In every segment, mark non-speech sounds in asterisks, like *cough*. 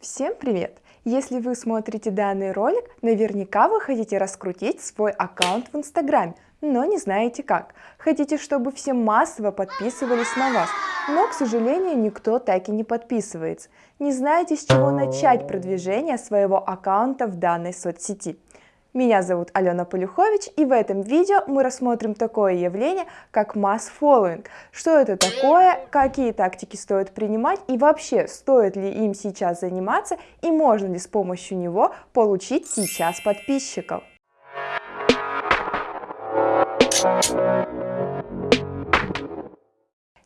Всем привет! Если вы смотрите данный ролик, наверняка вы хотите раскрутить свой аккаунт в Инстаграме, но не знаете как. Хотите, чтобы все массово подписывались на вас, но, к сожалению, никто так и не подписывается. Не знаете, с чего начать продвижение своего аккаунта в данной соцсети. Меня зовут Алена Полюхович, и в этом видео мы рассмотрим такое явление, как масс following. Что это такое, какие тактики стоит принимать, и вообще, стоит ли им сейчас заниматься, и можно ли с помощью него получить сейчас подписчиков.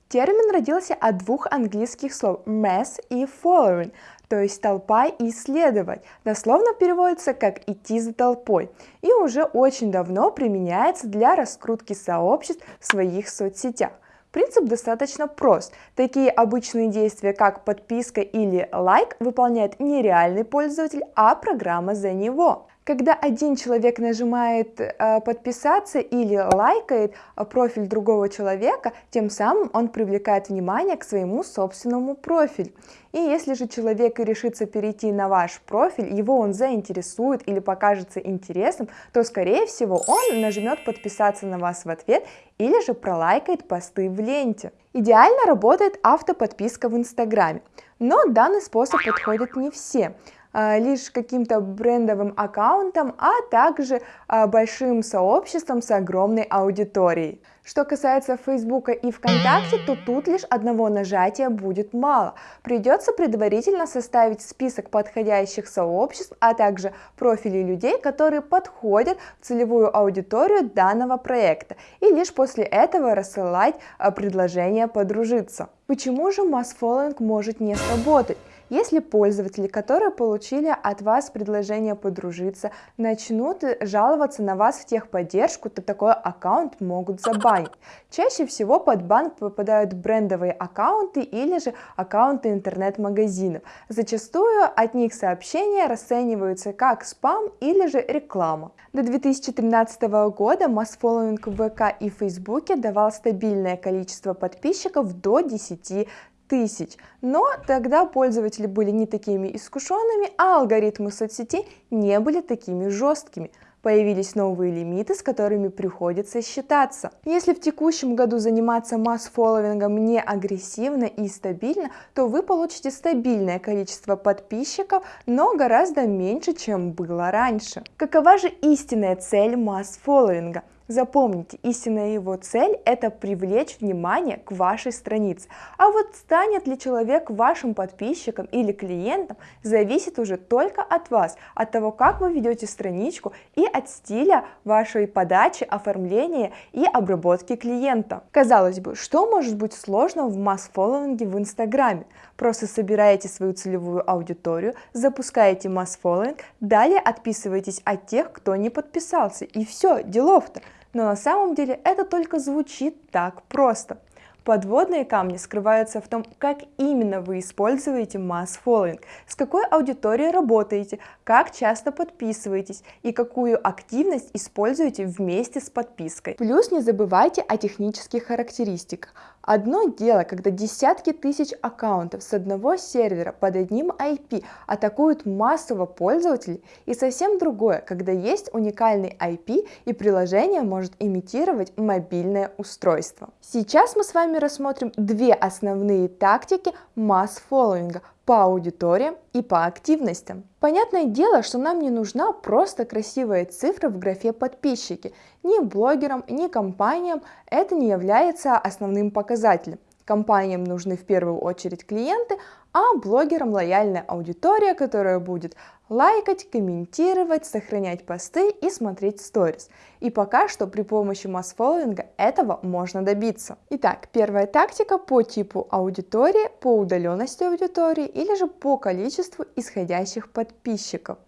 Термин родился от двух английских слов mass и following, то есть толпа и исследовать. Дословно переводится как идти за толпой и уже очень давно применяется для раскрутки сообществ в своих соцсетях. Принцип достаточно прост. Такие обычные действия, как подписка или лайк, выполняет не реальный пользователь, а программа за него. Когда один человек нажимает э, подписаться или лайкает э, профиль другого человека, тем самым он привлекает внимание к своему собственному профилю. И если же человек решится перейти на ваш профиль, его он заинтересует или покажется интересным, то скорее всего он нажмет подписаться на вас в ответ или же пролайкает посты в ленте. Идеально работает автоподписка в Инстаграме, но данный способ подходит не всем. А, лишь каким-то брендовым аккаунтом, а также а, большим сообществом с огромной аудиторией. Что касается Фейсбука и ВКонтакте, то тут лишь одного нажатия будет мало. Придется предварительно составить список подходящих сообществ, а также профилей людей, которые подходят в целевую аудиторию данного проекта, и лишь после этого рассылать а, предложение подружиться. Почему же масс-фолловинг может не сработать? Если пользователи, которые получили от вас предложение подружиться, начнут жаловаться на вас в техподдержку, то такой аккаунт могут забанить. Чаще всего под банк попадают брендовые аккаунты или же аккаунты интернет-магазинов. Зачастую от них сообщения расцениваются как спам или же реклама. До 2013 года масс-фолловинг в ВК и Фейсбуке давал стабильное количество подписчиков до 10 тысяч. Но тогда пользователи были не такими искушенными, а алгоритмы соцсетей не были такими жесткими. Появились новые лимиты, с которыми приходится считаться. Если в текущем году заниматься масс-фолловингом не агрессивно и стабильно, то вы получите стабильное количество подписчиков, но гораздо меньше, чем было раньше. Какова же истинная цель масс-фолловинга? Запомните, истинная его цель – это привлечь внимание к вашей странице. А вот станет ли человек вашим подписчиком или клиентом, зависит уже только от вас, от того, как вы ведете страничку и от стиля вашей подачи, оформления и обработки клиента. Казалось бы, что может быть сложного в масс-фолловинге в Инстаграме? Просто собираете свою целевую аудиторию, запускаете масс-фолловинг, далее отписываетесь от тех, кто не подписался, и все, делов-то. Но на самом деле это только звучит так просто. Подводные камни скрываются в том, как именно вы используете масс-фолловинг, с какой аудиторией работаете, как часто подписываетесь и какую активность используете вместе с подпиской. Плюс не забывайте о технических характеристиках. Одно дело, когда десятки тысяч аккаунтов с одного сервера под одним IP атакуют массово пользователей, и совсем другое, когда есть уникальный IP и приложение может имитировать мобильное устройство. Сейчас мы с вами рассмотрим две основные тактики масс-фолловинга по аудиториям и по активностям. Понятное дело, что нам не нужна просто красивая цифра в графе подписчики. Ни блогерам, ни компаниям это не является основным показателем. Компаниям нужны в первую очередь клиенты, а блогерам лояльная аудитория, которая будет лайкать, комментировать, сохранять посты и смотреть сторис. И пока что при помощи масс-фолловинга этого можно добиться. Итак, первая тактика по типу аудитории, по удаленности аудитории или же по количеству исходящих подписчиков.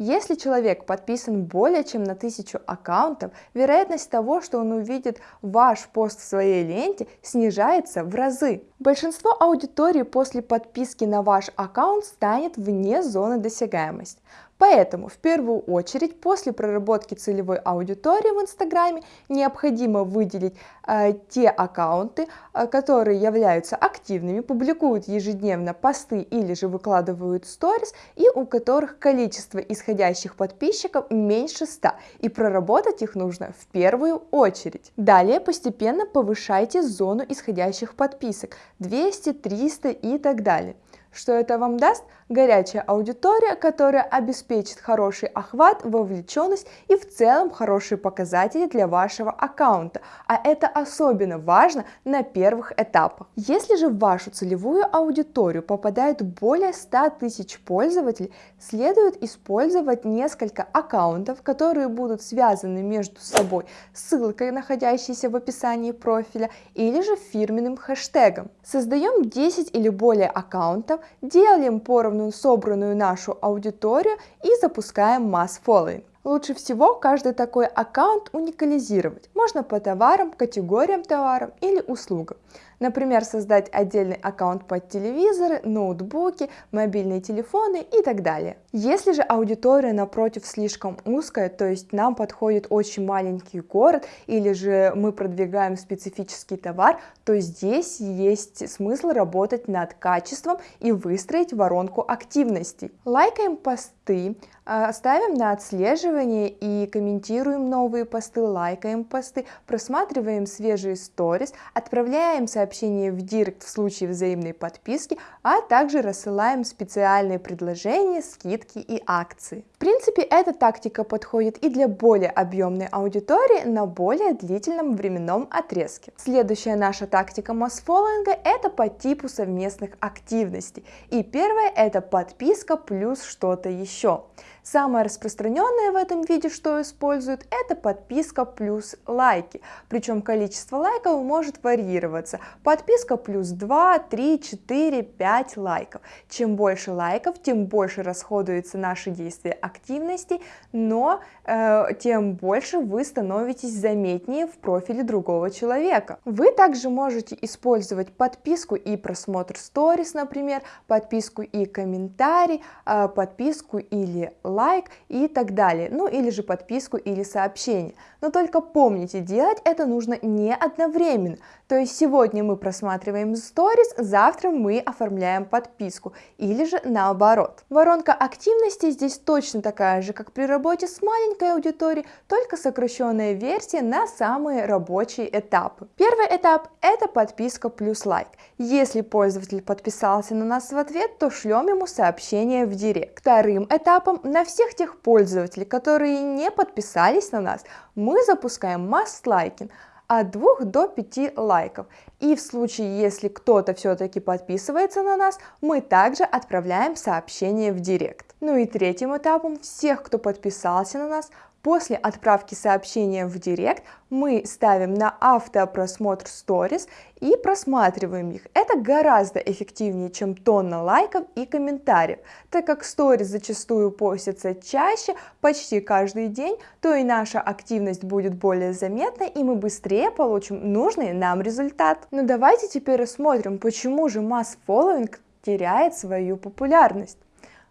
Если человек подписан более чем на тысячу аккаунтов, вероятность того, что он увидит ваш пост в своей ленте, снижается в разы. Большинство аудитории после подписки на ваш аккаунт станет вне зоны досягаемости. Поэтому в первую очередь после проработки целевой аудитории в Инстаграме необходимо выделить э, те аккаунты, э, которые являются активными, публикуют ежедневно посты или же выкладывают сторис и у которых количество исходящих подписчиков меньше 100 и проработать их нужно в первую очередь. Далее постепенно повышайте зону исходящих подписок 200, 300 и так далее. Что это вам даст? Горячая аудитория, которая обеспечит хороший охват, вовлеченность и в целом хорошие показатели для вашего аккаунта. А это особенно важно на первых этапах. Если же в вашу целевую аудиторию попадает более 100 тысяч пользователей, следует использовать несколько аккаунтов, которые будут связаны между собой ссылкой, находящейся в описании профиля, или же фирменным хэштегом. Создаем 10 или более аккаунтов, делим поровну собранную нашу аудиторию и запускаем масс following. Лучше всего каждый такой аккаунт уникализировать. Можно по товарам, категориям товаров или услугам. Например, создать отдельный аккаунт под телевизоры, ноутбуки, мобильные телефоны и так далее. Если же аудитория напротив слишком узкая, то есть нам подходит очень маленький город или же мы продвигаем специфический товар, то здесь есть смысл работать над качеством и выстроить воронку активностей. Лайкаем посты, а, ставим на отслеживание и комментируем новые посты, лайкаем посты, просматриваем свежие сторис, отправляем сообщения в директ в случае взаимной подписки, а также рассылаем специальные предложения, скидки и акции. В принципе, эта тактика подходит и для более объемной аудитории на более длительном временном отрезке. Следующая наша тактика масс-фоллоинга – это по типу совместных активностей. И первое – это подписка плюс что-то еще. Самое распространенное в этом виде, что используют, это подписка плюс лайки. Причем количество лайков может варьироваться. Подписка плюс 2, 3, 4, 5 лайков. Чем больше лайков, тем больше расходуется наши действия активности, но э, тем больше вы становитесь заметнее в профиле другого человека. Вы также можете использовать подписку и просмотр сторис, например, подписку и комментарий, э, подписку или лайк лайк и так далее, ну или же подписку или сообщение. Но только помните, делать это нужно не одновременно, то есть сегодня мы просматриваем сторис, завтра мы оформляем подписку, или же наоборот. Воронка активности здесь точно такая же, как при работе с маленькой аудиторией, только сокращенная версия на самые рабочие этапы. Первый этап – это подписка плюс лайк. Если пользователь подписался на нас в ответ, то шлем ему сообщение в директ. Вторым этапом на всех тех пользователей, которые не подписались на нас, мы запускаем масс-лайкинг от 2 до 5 лайков. И в случае, если кто-то все-таки подписывается на нас, мы также отправляем сообщение в директ. Ну и третьим этапом всех, кто подписался на нас, После отправки сообщения в директ мы ставим на автопросмотр сторис и просматриваем их. Это гораздо эффективнее, чем тонна лайков и комментариев. Так как сторис зачастую постятся чаще, почти каждый день, то и наша активность будет более заметной, и мы быстрее получим нужный нам результат. Но ну, давайте теперь рассмотрим, почему же масс-фолловинг теряет свою популярность.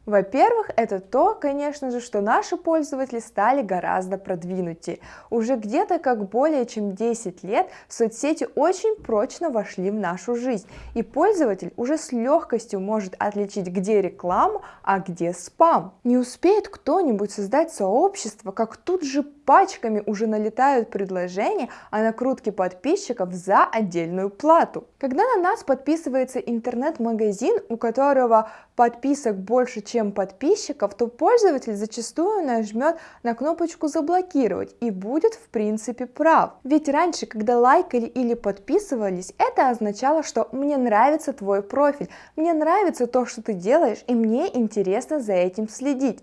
Во-первых, это то, конечно же, что наши пользователи стали гораздо продвинутее. Уже где-то как более чем 10 лет соцсети очень прочно вошли в нашу жизнь, и пользователь уже с легкостью может отличить, где реклама, а где спам. Не успеет кто-нибудь создать сообщество, как тут же пачками уже налетают предложения о накрутке подписчиков за отдельную плату. Когда на нас подписывается интернет-магазин, у которого подписок больше, чем подписчиков, то пользователь зачастую нажмет на кнопочку «Заблокировать» и будет в принципе прав. Ведь раньше, когда лайкали или подписывались, это означало, что «мне нравится твой профиль», «мне нравится то, что ты делаешь, и мне интересно за этим следить».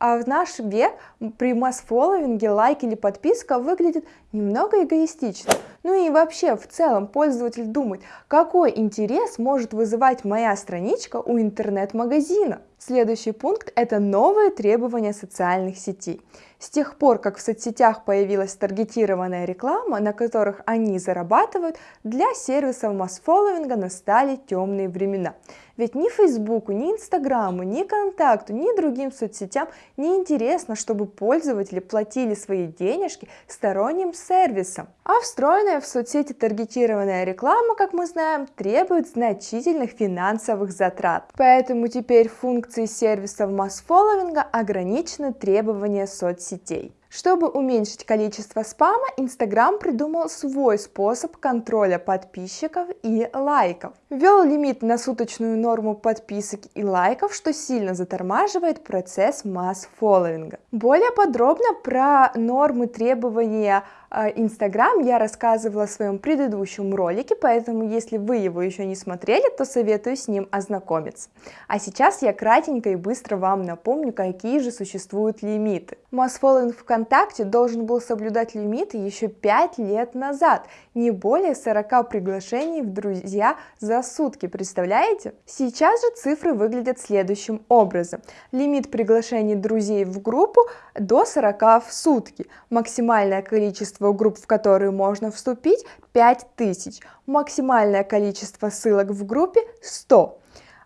А в наш век при масс-фолловинге лайк или подписка выглядит немного эгоистично. Ну и вообще, в целом, пользователь думает, какой интерес может вызывать моя страничка у интернет-магазина. Следующий пункт – это новые требования социальных сетей. С тех пор, как в соцсетях появилась таргетированная реклама, на которых они зарабатывают, для сервисов масс-фолловинга настали темные времена. Ведь ни Фейсбуку, ни Инстаграму, ни Контакту, ни другим соцсетям не интересно, чтобы пользователи платили свои денежки сторонним сервисам. А встроенная в соцсети таргетированная реклама, как мы знаем, требует значительных финансовых затрат. Поэтому теперь функции сервисов масс-фолловинга ограничены требования соцсетей. Чтобы уменьшить количество спама, Instagram придумал свой способ контроля подписчиков и лайков. Ввел лимит на суточную норму подписок и лайков, что сильно затормаживает процесс масс-фолловинга. Более подробно про нормы требования Инстаграм я рассказывала в своем предыдущем ролике, поэтому если вы его еще не смотрели, то советую с ним ознакомиться. А сейчас я кратенько и быстро вам напомню, какие же существуют лимиты. Масс-фолловинг ВКонтакте должен был соблюдать лимиты еще 5 лет назад, не более 40 приглашений в друзья за сутки, представляете? Сейчас же цифры выглядят следующим образом. Лимит приглашений друзей в группу до 40 в сутки, максимальное количество групп, в которые можно вступить, 5000. Максимальное количество ссылок в группе 100.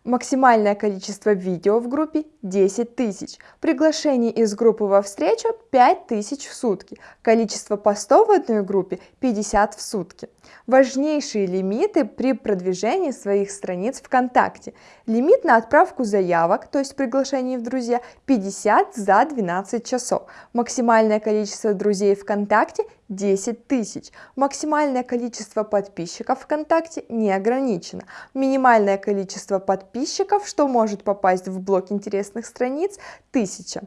Максимальное количество видео в группе 10 тысяч. Приглашений из группы во встречу 5 тысяч в сутки. Количество постов в одной группе 50 в сутки. Важнейшие лимиты при продвижении своих страниц ВКонтакте. Лимит на отправку заявок, то есть приглашений в друзья, 50 за 12 часов. Максимальное количество друзей ВКонтакте 10 тысяч. Максимальное количество подписчиков ВКонтакте не ограничено. Минимальное количество подписчиков, что может попасть в блок интересных страниц, 1000.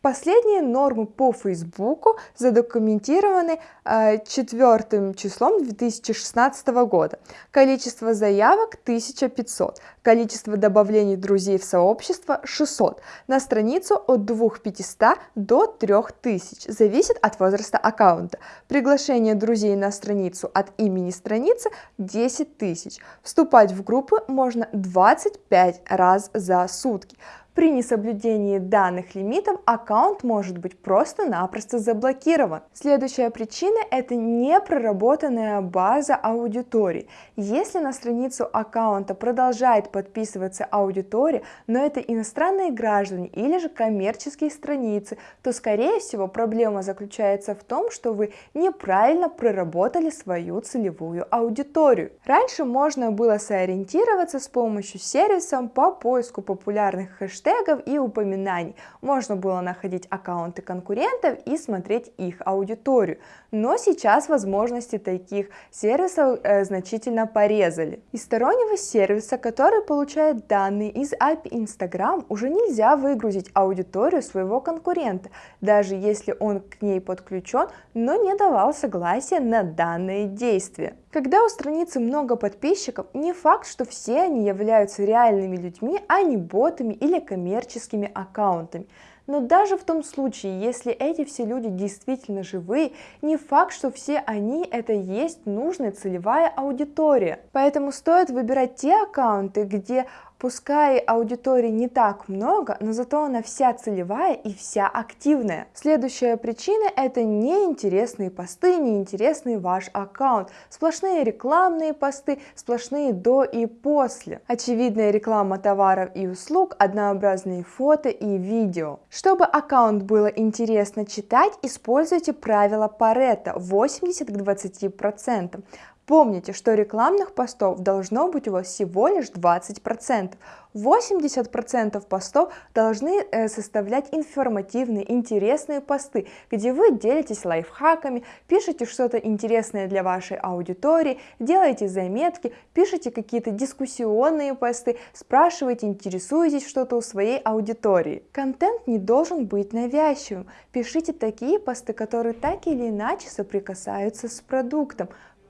Последние нормы по Фейсбуку задокументированы э, 4 числом 2016 года. Количество заявок 1500, количество добавлений друзей в сообщество 600, на страницу от 2500 до 3000, зависит от возраста аккаунта. Приглашение друзей на страницу от имени страницы 10 тысяч. Вступать в группы можно 25 раз за сутки. При несоблюдении данных лимитов аккаунт может быть просто-напросто заблокирован. Следующая причина – это непроработанная база аудитории. Если на страницу аккаунта продолжает подписываться аудитория, но это иностранные граждане или же коммерческие страницы, то скорее всего проблема заключается в том, что вы неправильно проработали свою целевую аудиторию. Раньше можно было сориентироваться с помощью сервисов по поиску популярных хэштегов хэштегов и упоминаний. Можно было находить аккаунты конкурентов и смотреть их аудиторию. Но сейчас возможности таких сервисов э, значительно порезали. Из стороннего сервиса, который получает данные из API Instagram, уже нельзя выгрузить аудиторию своего конкурента, даже если он к ней подключен, но не давал согласия на данное действие. Когда у страницы много подписчиков, не факт, что все они являются реальными людьми, а не ботами или коммерческими аккаунтами. Но даже в том случае, если эти все люди действительно живые, не факт, что все они это есть нужная целевая аудитория. Поэтому стоит выбирать те аккаунты, где Пускай аудитории не так много, но зато она вся целевая и вся активная. Следующая причина это неинтересные посты, неинтересный ваш аккаунт. Сплошные рекламные посты, сплошные до и после. Очевидная реклама товаров и услуг, однообразные фото и видео. Чтобы аккаунт было интересно читать, используйте правило Паретта 80 к 20%. Помните, что рекламных постов должно быть у вас всего лишь 20%. 80% постов должны э, составлять информативные, интересные посты, где вы делитесь лайфхаками, пишете что-то интересное для вашей аудитории, делаете заметки, пишете какие-то дискуссионные посты, спрашиваете, интересуетесь что-то у своей аудитории. Контент не должен быть навязчивым. Пишите такие посты, которые так или иначе соприкасаются с продуктом.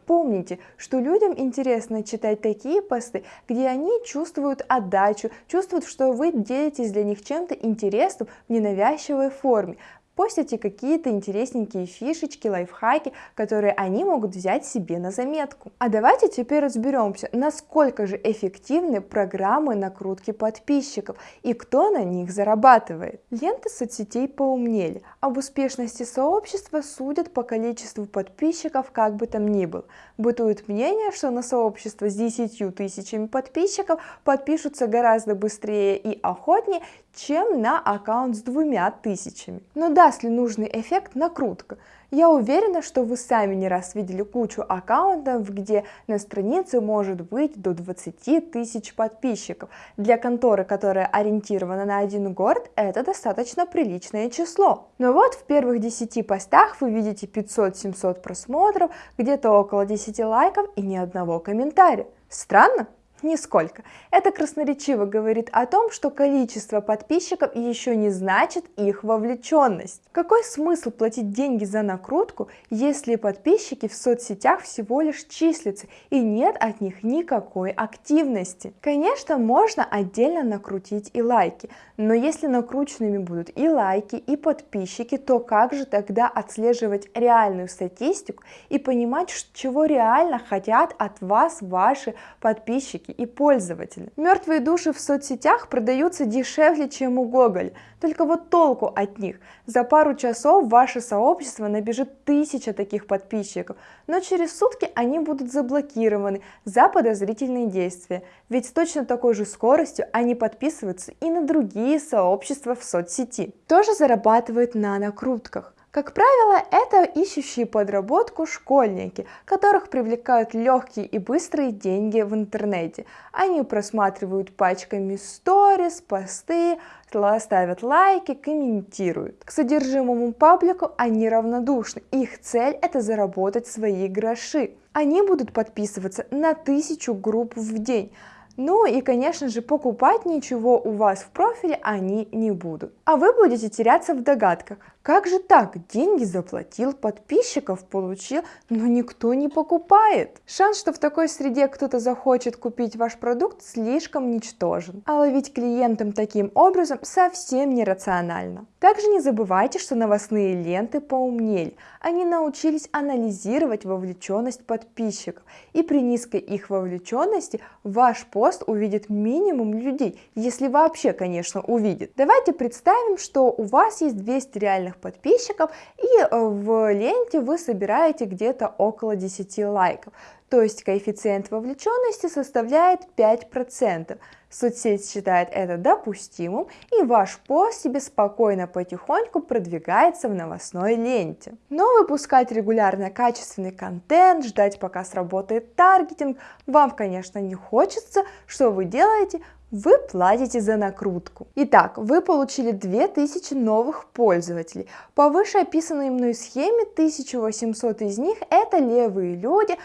Помните, что людям интересно читать такие посты, где они чувствуют отдачу, чувствуют, что вы делитесь для них чем-то интересным в ненавязчивой форме. Постите какие-то интересненькие фишечки, лайфхаки, которые они могут взять себе на заметку. А давайте теперь разберемся, насколько же эффективны программы накрутки подписчиков и кто на них зарабатывает. Ленты соцсетей поумнели, об успешности сообщества судят по количеству подписчиков как бы там ни было. Бытует мнение, что на сообщество с 10 тысячами подписчиков подпишутся гораздо быстрее и охотнее, чем на аккаунт с двумя тысячами. Но даст ли нужный эффект накрутка? Я уверена, что вы сами не раз видели кучу аккаунтов, где на странице может быть до 20 тысяч подписчиков. Для конторы, которая ориентирована на один город, это достаточно приличное число. Но вот в первых 10 постах вы видите 500-700 просмотров, где-то около 10 лайков и ни одного комментария. Странно? Нисколько. Это красноречиво говорит о том, что количество подписчиков еще не значит их вовлеченность. Какой смысл платить деньги за накрутку, если подписчики в соцсетях всего лишь числятся и нет от них никакой активности? Конечно, можно отдельно накрутить и лайки, но если накрученными будут и лайки, и подписчики, то как же тогда отслеживать реальную статистику и понимать, чего реально хотят от вас ваши подписчики? Разработчики и пользователи. Мертвые души в соцсетях продаются дешевле, чем у Google, только вот толку от них. За пару часов ваше сообщество набежит тысяча таких подписчиков, но через сутки они будут заблокированы за подозрительные действия, ведь с точно такой же скоростью они подписываются и на другие сообщества в соцсети. Тоже зарабатывают на накрутках. Как правило, это ищущие подработку школьники, которых привлекают легкие и быстрые деньги в интернете. Они просматривают пачками сторис, посты, ставят лайки, комментируют. К содержимому паблику они равнодушны. Их цель это заработать свои гроши. Они будут подписываться на тысячу групп в день. Ну и, конечно же, покупать ничего у вас в профиле они не будут. А вы будете теряться в догадках, как же так? Деньги заплатил, подписчиков получил, но никто не покупает. Шанс, что в такой среде кто-то захочет купить ваш продукт, слишком ничтожен. А ловить клиентам таким образом совсем нерационально. Также не забывайте, что новостные ленты поумнели. Они научились анализировать вовлеченность подписчиков. И при низкой их вовлеченности ваш пост увидит минимум людей, если вообще, конечно, увидит. Давайте представим, что у вас есть 200 реальных подписчиков, и э, в ленте вы собираете где-то около 10 лайков. То есть коэффициент вовлеченности составляет 5%. Соцсеть считает это допустимым, и ваш пост себе спокойно потихоньку продвигается в новостной ленте. Но выпускать регулярно качественный контент, ждать пока сработает таргетинг, вам, конечно, не хочется. Что вы делаете? Вы платите за накрутку. Итак, вы получили 2000 новых пользователей. По вышеописанной мной схеме 1800 из них это левые люди,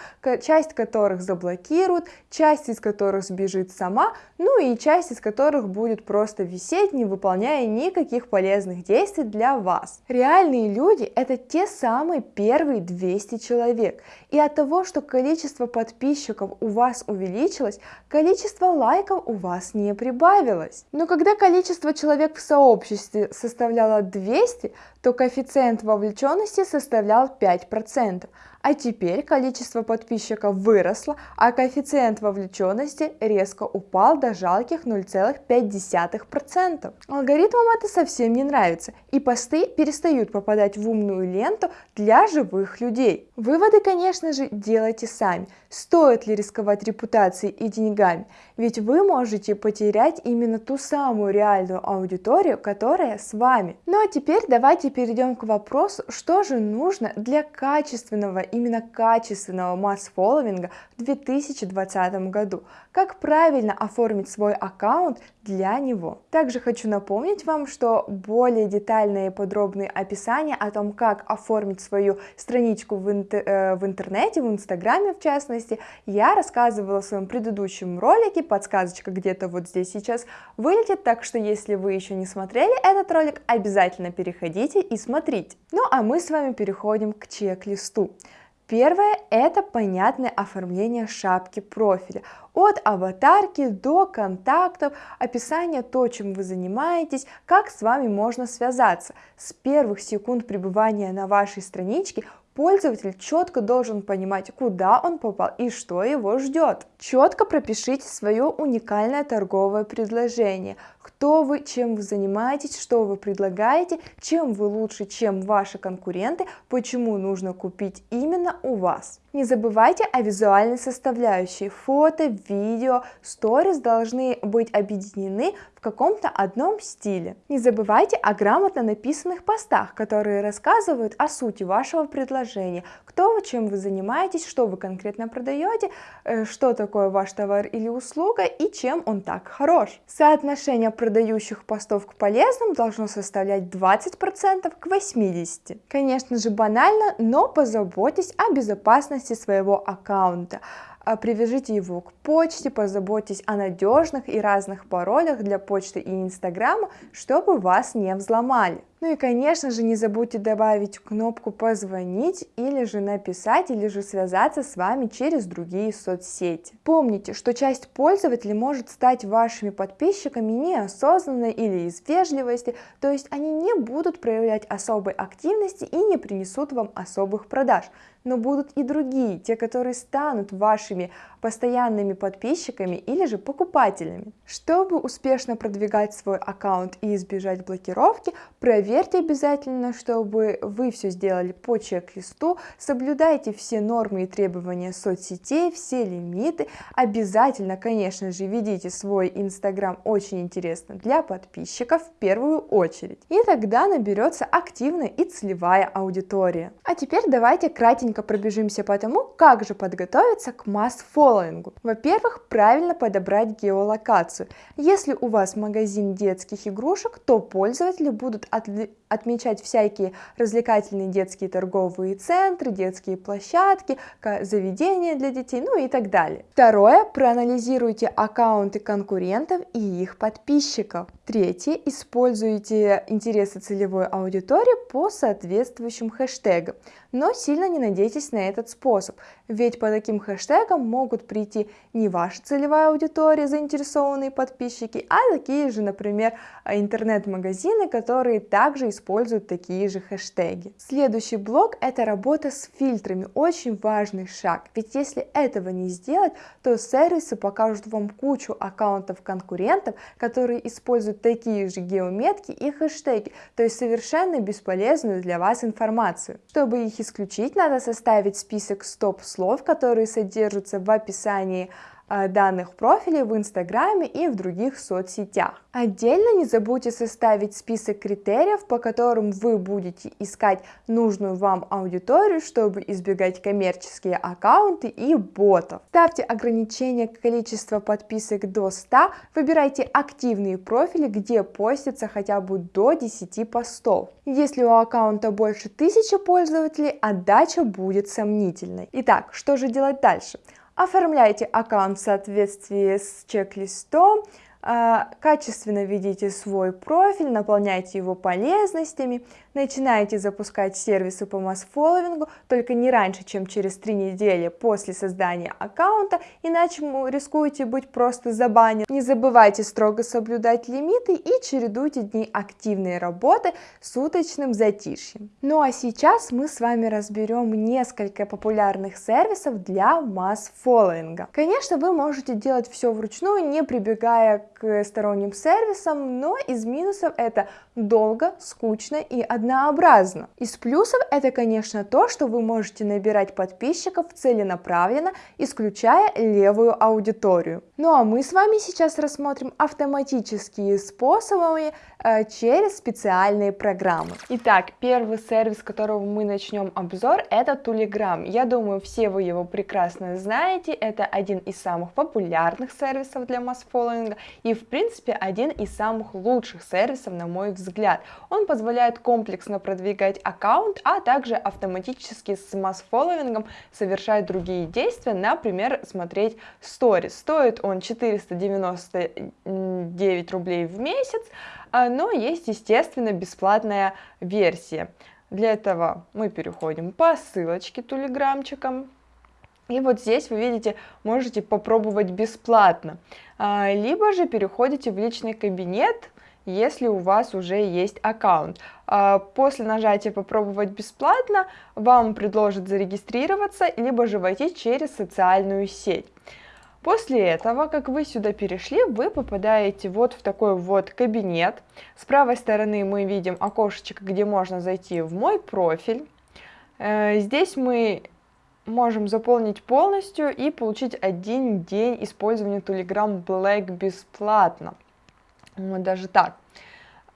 часть которых заблокируют, часть из которых сбежит сама, ну и часть из которых будет просто висеть, не выполняя никаких полезных действий для вас. Реальные люди это те самые первые 200 человек. И от того, что количество подписчиков у вас увеличилось, количество лайков у вас не прибавилось. Но когда количество человек в сообществе составляло 200, то коэффициент вовлеченности составлял 5%, а теперь количество подписчиков выросло, а коэффициент вовлеченности резко упал до жалких 0,5%. Алгоритмам это совсем не нравится, и посты перестают попадать в умную ленту для живых людей. Выводы, конечно же, делайте сами. Стоит ли рисковать репутацией и деньгами? Ведь вы можете потерять именно ту самую реальную аудиторию, которая с вами. Ну а теперь давайте перейдем к вопросу, что же нужно для качественного именно качественного масс-фолловинга в 2020 году. Как правильно оформить свой аккаунт для него. Также хочу напомнить вам, что более детальные и подробные описания о том, как оформить свою страничку в, интер э, в интернете, в инстаграме в частности, я рассказывала в своем предыдущем ролике, подсказочка где-то вот здесь сейчас вылетит, так что если вы еще не смотрели этот ролик, обязательно переходите и смотрите. Ну а мы с вами переходим к чек-листу. Первое – это понятное оформление шапки профиля. От аватарки до контактов, описание то, чем вы занимаетесь, как с вами можно связаться. С первых секунд пребывания на вашей страничке Пользователь четко должен понимать, куда он попал и что его ждет. Четко пропишите свое уникальное торговое предложение, кто вы, чем вы занимаетесь, что вы предлагаете, чем вы лучше, чем ваши конкуренты, почему нужно купить именно у вас. Не забывайте о визуальной составляющей. Фото, видео, сторис должны быть объединены в каком-то одном стиле. Не забывайте о грамотно написанных постах, которые рассказывают о сути вашего предложения, кто вы, чем вы занимаетесь, что вы конкретно продаете, э, что такое ваш товар или услуга и чем он так хорош. Соотношение продающих постов к полезным должно составлять 20% к 80%. Конечно же банально, но позаботьтесь о безопасности своего аккаунта. А, привяжите его к почте, позаботьтесь о надежных и разных паролях для почты и инстаграма, чтобы вас не взломали. Ну и конечно же не забудьте добавить кнопку позвонить или же написать или же связаться с вами через другие соцсети. Помните, что часть пользователей может стать вашими подписчиками неосознанно или из вежливости, то есть они не будут проявлять особой активности и не принесут вам особых продаж но будут и другие, те, которые станут вашими постоянными подписчиками или же покупателями. Чтобы успешно продвигать свой аккаунт и избежать блокировки, проверьте обязательно, чтобы вы все сделали по чек-листу, соблюдайте все нормы и требования соцсетей, все лимиты, обязательно, конечно же, ведите свой инстаграм очень интересно для подписчиков в первую очередь, и тогда наберется активная и целевая аудитория. А теперь давайте кратенько пробежимся по тому, как же подготовиться к масс-фоллоу фоллоингу. Во-первых, правильно подобрать геолокацию. Если у вас магазин детских игрушек, то пользователи будут отмечать всякие развлекательные детские торговые центры, детские площадки, заведения для детей, ну и так далее. Второе, проанализируйте аккаунты конкурентов и их подписчиков. Третье, используйте интересы целевой аудитории по соответствующим хэштегам, но сильно не надейтесь на этот способ, ведь по таким хэштегам могут прийти не ваша целевая аудитория, заинтересованные подписчики, а такие же, например, интернет-магазины, которые также используют такие же хэштеги. Следующий блок – это работа с фильтрами, очень важный шаг, ведь если этого не сделать, то сервисы покажут вам кучу аккаунтов конкурентов, которые используют такие же геометки и хэштеги, то есть совершенно бесполезную для вас информацию. Чтобы их исключить, надо составить список стоп-слов, которые содержатся в описании данных профилей в Инстаграме и в других соцсетях. Отдельно не забудьте составить список критериев, по которым вы будете искать нужную вам аудиторию, чтобы избегать коммерческие аккаунты и ботов. Ставьте ограничение количества подписок до 100, выбирайте активные профили, где постится хотя бы до 10 постов. Если у аккаунта больше 1000 пользователей, отдача будет сомнительной. Итак, что же делать дальше? Оформляйте аккаунт в соответствии с чек-листом, а, качественно ведите свой профиль, наполняйте его полезностями, начинаете запускать сервисы по масс-фолловингу, только не раньше, чем через 3 недели после создания аккаунта, иначе вы рискуете быть просто забанен. Не забывайте строго соблюдать лимиты и чередуйте дни активной работы с уточным затишьем. Ну а сейчас мы с вами разберем несколько популярных сервисов для масс-фолловинга. Конечно, вы можете делать все вручную, не прибегая к сторонним сервисам, но из минусов это долго, скучно и однообразно. Из плюсов это, конечно, то, что вы можете набирать подписчиков целенаправленно, исключая левую аудиторию. Ну а мы с вами сейчас рассмотрим автоматические способы через специальные программы. Итак, первый сервис, которого мы начнем обзор, это Telegram. Я думаю, все вы его прекрасно знаете. Это один из самых популярных сервисов для масс-фолловинга и, в принципе, один из самых лучших сервисов, на мой взгляд. Он позволяет комплексно продвигать аккаунт, а также автоматически с масс-фолловингом совершать другие действия, например, смотреть сторис. Стоит он 499 рублей в месяц, но есть, естественно, бесплатная версия. Для этого мы переходим по ссылочке тулиграмчиком. И вот здесь вы видите, можете попробовать бесплатно. А, либо же переходите в личный кабинет, если у вас уже есть аккаунт. А, после нажатия «Попробовать бесплатно» вам предложат зарегистрироваться, либо же войти через социальную сеть. После этого, как вы сюда перешли, вы попадаете вот в такой вот кабинет. С правой стороны мы видим окошечко, где можно зайти в мой профиль. Э, здесь мы можем заполнить полностью и получить один день использования Telegram Black бесплатно. Вот даже так.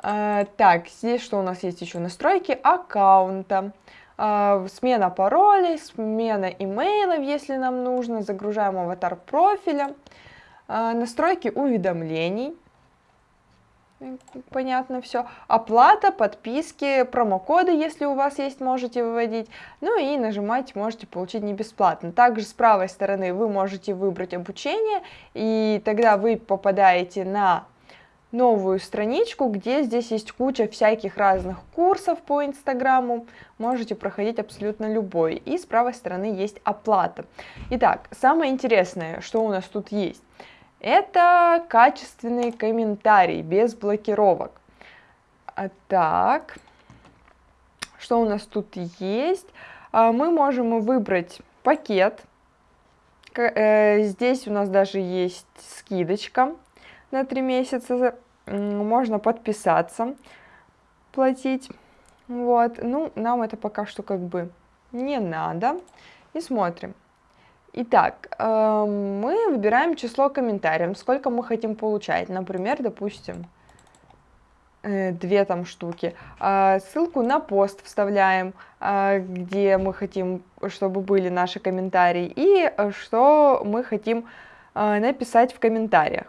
Э, так, здесь что у нас есть еще? Настройки аккаунта. А, смена паролей, смена имейлов, если нам нужно, загружаем аватар профиля, а, настройки уведомлений, понятно все, оплата, подписки, промокоды, если у вас есть, можете выводить, ну и нажимать можете получить не бесплатно. Также с правой стороны вы можете выбрать обучение, и тогда вы попадаете на новую страничку, где здесь есть куча всяких разных курсов по Инстаграму, можете проходить абсолютно любой. И с правой стороны есть оплата. Итак, самое интересное, что у нас тут есть, это качественный комментарий без блокировок. А так, что у нас тут есть? А, мы можем выбрать пакет. Э, здесь у нас даже есть скидочка на 3 месяца. Можно подписаться, платить. Вот, ну, нам это пока что как бы не надо. И смотрим. Итак, э, мы выбираем число комментариев, сколько мы хотим получать. Например, допустим, э, две там штуки. Э, ссылку на пост вставляем, э, где мы хотим, чтобы были наши комментарии, и что мы хотим э, написать в комментариях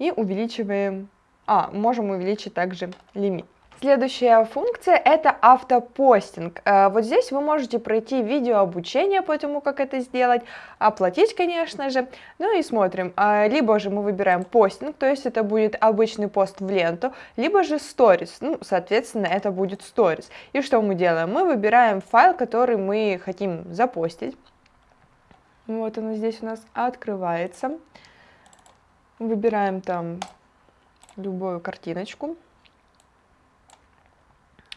и увеличиваем, а, можем увеличить также лимит. Следующая функция это автопостинг. Э, вот здесь вы можете пройти видео обучение по тому, как это сделать, оплатить, конечно же. Ну и смотрим. Э, либо же мы выбираем постинг, то есть это будет обычный пост в ленту, либо же сторис. Ну, соответственно, это будет сторис. И что мы делаем? Мы выбираем файл, который мы хотим запостить. Вот оно здесь у нас открывается. Выбираем там любую картиночку.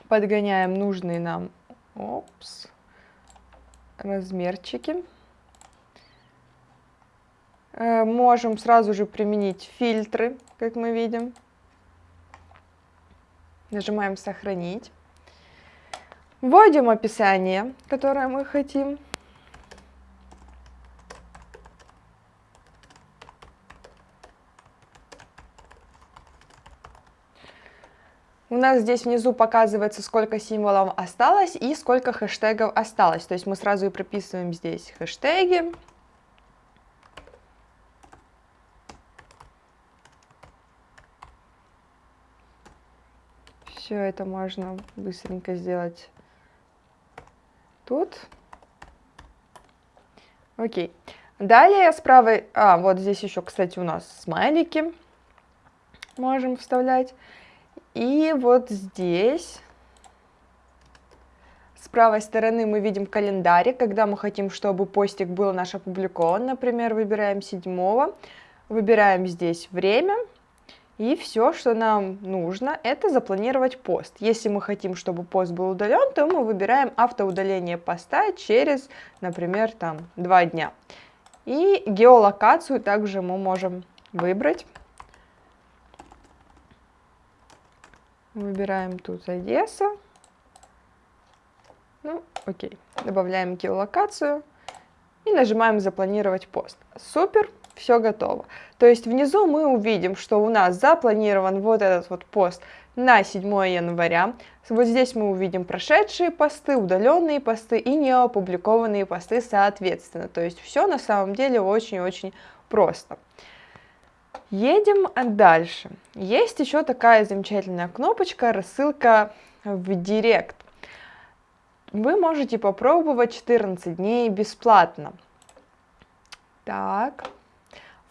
Подгоняем нужные нам опс, размерчики. Э, можем сразу же применить фильтры, как мы видим. Нажимаем «Сохранить». Вводим описание, которое мы хотим. У нас здесь внизу показывается, сколько символов осталось и сколько хэштегов осталось. То есть мы сразу и прописываем здесь хэштеги. Все это можно быстренько сделать тут. Окей. Далее с правой... А, вот здесь еще, кстати, у нас смайлики можем вставлять. И вот здесь с правой стороны мы видим календарь, когда мы хотим, чтобы постик был наш опубликован. Например, выбираем 7, выбираем здесь время. И все, что нам нужно, это запланировать пост. Если мы хотим, чтобы пост был удален, то мы выбираем автоудаление поста через, например, там 2 дня. И геолокацию также мы можем выбрать. Выбираем тут Одесса. Ну, окей. Добавляем геолокацию и нажимаем «Запланировать пост». Супер, все готово. То есть внизу мы увидим, что у нас запланирован вот этот вот пост на 7 января. Вот здесь мы увидим прошедшие посты, удаленные посты и неопубликованные посты соответственно. То есть все на самом деле очень-очень просто. Едем дальше. Есть еще такая замечательная кнопочка «Рассылка в Директ». Вы можете попробовать 14 дней бесплатно. Так,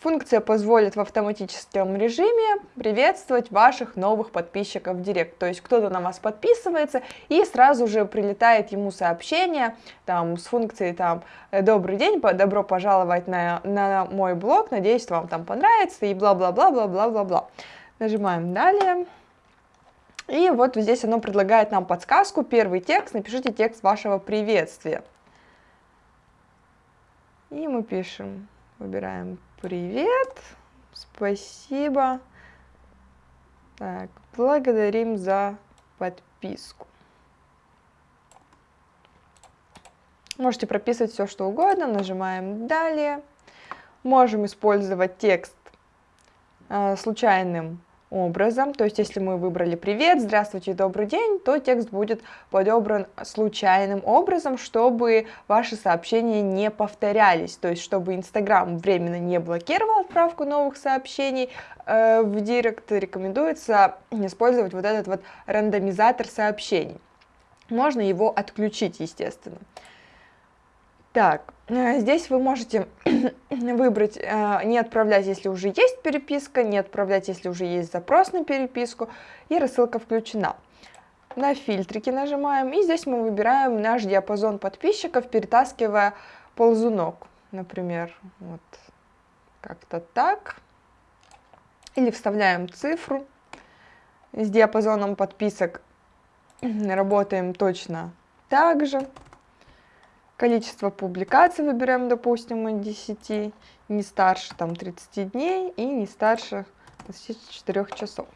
Функция позволит в автоматическом режиме приветствовать ваших новых подписчиков в Директ. То есть кто-то на вас подписывается и сразу же прилетает ему сообщение там, с функцией там «Добрый день, добро пожаловать на, на мой блог, надеюсь, вам там понравится» и бла-бла-бла-бла-бла-бла-бла. Нажимаем «Далее». И вот здесь оно предлагает нам подсказку. Первый текст, напишите текст вашего приветствия. И мы пишем, выбираем привет, спасибо. Так, благодарим за подписку. Можете прописывать все, что угодно, нажимаем «Далее». Можем использовать текст э, случайным образом. То есть, если мы выбрали «Привет», «Здравствуйте», «Добрый день», то текст будет подобран случайным образом, чтобы ваши сообщения не повторялись. То есть, чтобы Инстаграм временно не блокировал отправку новых сообщений э, в Директ, рекомендуется использовать вот этот вот рандомизатор сообщений. Можно его отключить, естественно. Так, э, здесь вы можете *clears throat* выбрать э, не отправлять, если уже есть переписка, не отправлять, если уже есть запрос на переписку, и рассылка включена. На фильтрики нажимаем, и здесь мы выбираем наш диапазон подписчиков, перетаскивая ползунок, например, вот как-то так. Или вставляем цифру. С диапазоном подписок *clears throat* работаем точно так же. Количество публикаций выбираем, допустим, от 10, не старше там 30 дней и не старше 24 часов.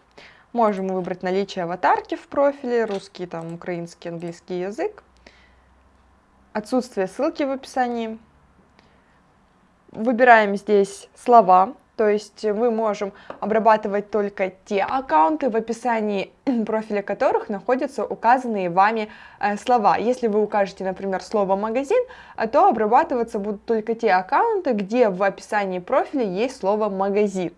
Можем выбрать наличие аватарки в профиле, русский, там, украинский, английский язык. Отсутствие ссылки в описании. Выбираем здесь слова, то есть мы можем обрабатывать только те аккаунты, в описании *clears throat* профиля которых находятся указанные вами э, слова. Если вы укажете, например, слово «магазин», э, то обрабатываться будут только те аккаунты, где в описании профиля есть слово «магазин».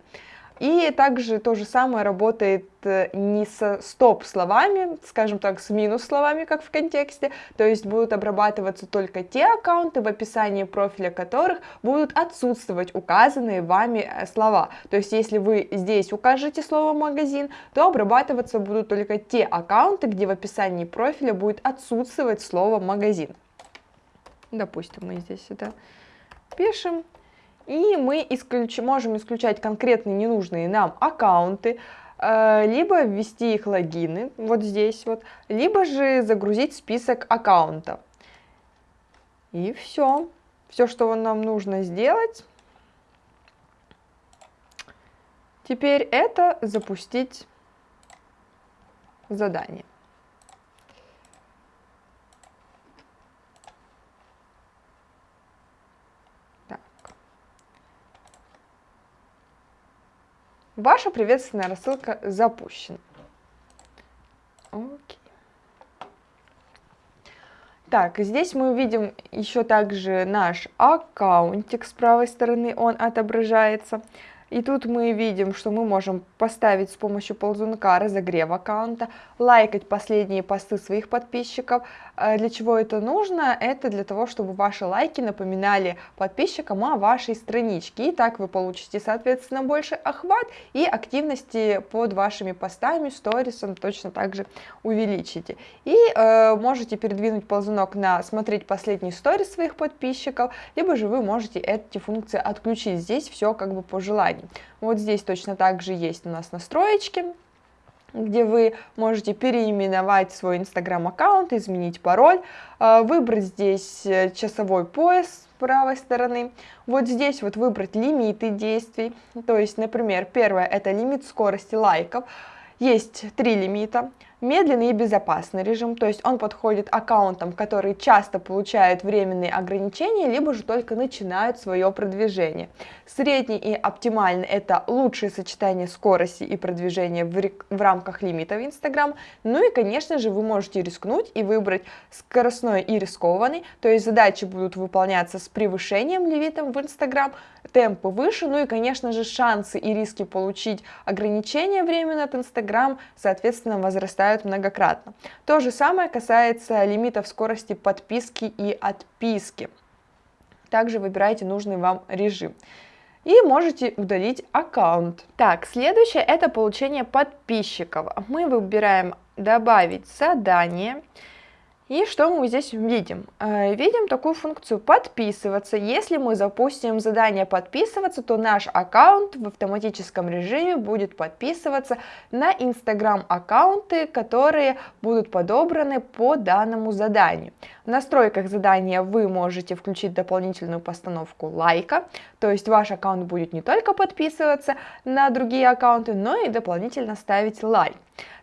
И также то же самое работает э, не со стоп-словами, скажем так, с минус-словами, как в контексте, то есть будут обрабатываться только те аккаунты, в описании профиля которых будут отсутствовать указанные вами э, слова. То есть если вы здесь укажете слово «магазин», то обрабатываться будут только те аккаунты, где в описании профиля будет отсутствовать слово «магазин». Допустим, мы здесь это пишем и мы исключ... можем исключать конкретные ненужные нам аккаунты, э, либо ввести их логины, вот здесь вот, либо же загрузить список аккаунтов. И все. Все, что нам нужно сделать. Теперь это запустить задание. Ваша приветственная рассылка запущена. Окей. Так, здесь мы увидим еще также наш аккаунтик с правой стороны, он отображается. И тут мы видим, что мы можем поставить с помощью ползунка разогрев аккаунта, лайкать последние посты своих подписчиков. Э, для чего это нужно? Это для того, чтобы ваши лайки напоминали подписчикам о вашей страничке. И так вы получите, соответственно, больше охват и активности под вашими постами, сторисом точно так же увеличите. И э, можете передвинуть ползунок на смотреть последний сторис своих подписчиков, либо же вы можете эти функции отключить. Здесь все как бы по желанию компании. Вот здесь точно так же есть у нас настроечки, где вы можете переименовать свой инстаграм-аккаунт, изменить пароль, э, выбрать здесь э, часовой пояс с правой стороны, вот здесь вот выбрать лимиты действий, то есть, например, первое это лимит скорости лайков, есть три лимита, Медленный и безопасный режим, то есть он подходит аккаунтам, которые часто получают временные ограничения, либо же только начинают свое продвижение. Средний и оптимальный – это лучшее сочетание скорости и продвижения в, в рамках лимитов Instagram. Ну и, конечно же, вы можете рискнуть и выбрать скоростной и рискованный, то есть задачи будут выполняться с превышением лимитов в Instagram, темпы выше, ну и, конечно же, шансы и риски получить ограничения временно от Instagram, соответственно, возрастают многократно. То же самое касается лимитов скорости подписки и отписки. Также выбирайте нужный вам режим. и можете удалить аккаунт. Так, следующее это получение подписчиков. Мы выбираем добавить задание. И что мы здесь видим? Э, видим такую функцию подписываться. Если мы запустим задание подписываться, то наш аккаунт в автоматическом режиме будет подписываться на Instagram аккаунты, которые будут подобраны по данному заданию. В настройках задания вы можете включить дополнительную постановку лайка, то есть ваш аккаунт будет не только подписываться на другие аккаунты, но и дополнительно ставить лайк.